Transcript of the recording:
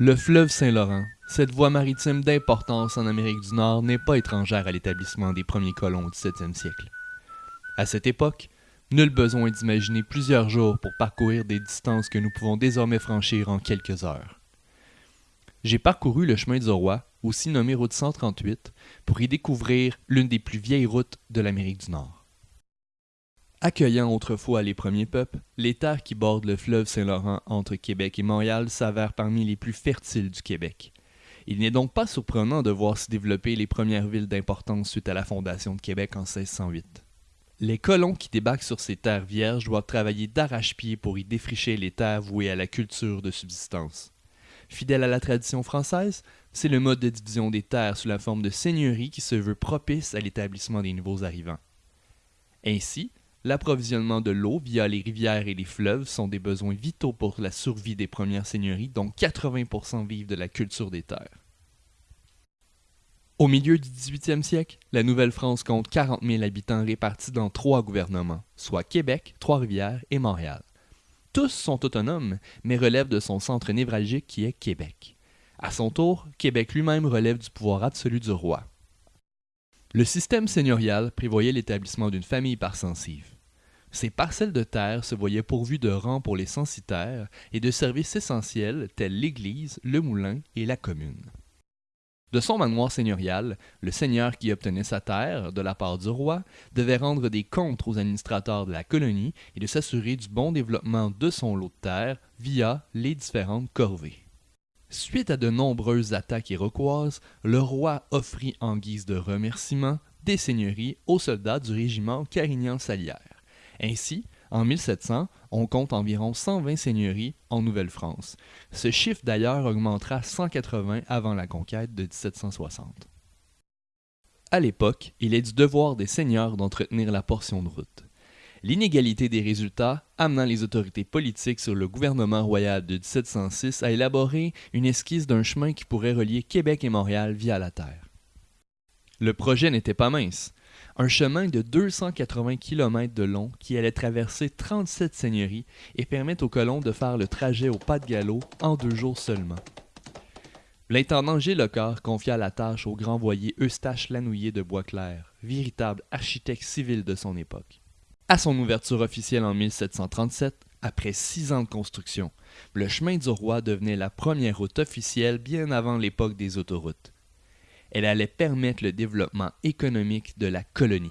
Le fleuve Saint-Laurent, cette voie maritime d'importance en Amérique du Nord, n'est pas étrangère à l'établissement des premiers colons au XVIIe siècle. À cette époque, nul besoin d'imaginer plusieurs jours pour parcourir des distances que nous pouvons désormais franchir en quelques heures. J'ai parcouru le chemin du roi, aussi nommé route 138, pour y découvrir l'une des plus vieilles routes de l'Amérique du Nord. Accueillant autrefois les premiers peuples, les terres qui bordent le fleuve Saint-Laurent entre Québec et Montréal s'avèrent parmi les plus fertiles du Québec. Il n'est donc pas surprenant de voir s'y développer les premières villes d'importance suite à la fondation de Québec en 1608. Les colons qui débarquent sur ces terres vierges doivent travailler d'arrache-pied pour y défricher les terres vouées à la culture de subsistance. Fidèle à la tradition française, c'est le mode de division des terres sous la forme de seigneurie qui se veut propice à l'établissement des nouveaux arrivants. Ainsi, L'approvisionnement de l'eau via les rivières et les fleuves sont des besoins vitaux pour la survie des premières seigneuries, dont 80% vivent de la culture des terres. Au milieu du 18e siècle, la Nouvelle-France compte 40 000 habitants répartis dans trois gouvernements, soit Québec, Trois-Rivières et Montréal. Tous sont autonomes, mais relèvent de son centre névralgique qui est Québec. À son tour, Québec lui-même relève du pouvoir absolu du roi. Le système seigneurial prévoyait l'établissement d'une famille par censive. Ces parcelles de terre se voyaient pourvues de rangs pour les censitaires et de services essentiels tels l'église, le moulin et la commune. De son manoir seigneurial, le seigneur qui obtenait sa terre de la part du roi devait rendre des comptes aux administrateurs de la colonie et de s'assurer du bon développement de son lot de terre via les différentes corvées. Suite à de nombreuses attaques iroquoises, le roi offrit en guise de remerciement des seigneuries aux soldats du régiment Carignan-Salière. Ainsi, en 1700, on compte environ 120 seigneuries en Nouvelle-France. Ce chiffre d'ailleurs augmentera à 180 avant la conquête de 1760. À l'époque, il est du devoir des seigneurs d'entretenir la portion de route l'inégalité des résultats amenant les autorités politiques sur le gouvernement royal de 1706 à élaborer une esquisse d'un chemin qui pourrait relier Québec et Montréal via la terre. Le projet n'était pas mince. Un chemin de 280 km de long qui allait traverser 37 seigneuries et permettre aux colons de faire le trajet au pas de galop en deux jours seulement. L'intendant Gilles Lecor confia la tâche au grand voyer Eustache Lanouillet de Boisclair, véritable architecte civil de son époque. À son ouverture officielle en 1737, après six ans de construction, le chemin du roi devenait la première route officielle bien avant l'époque des autoroutes. Elle allait permettre le développement économique de la colonie.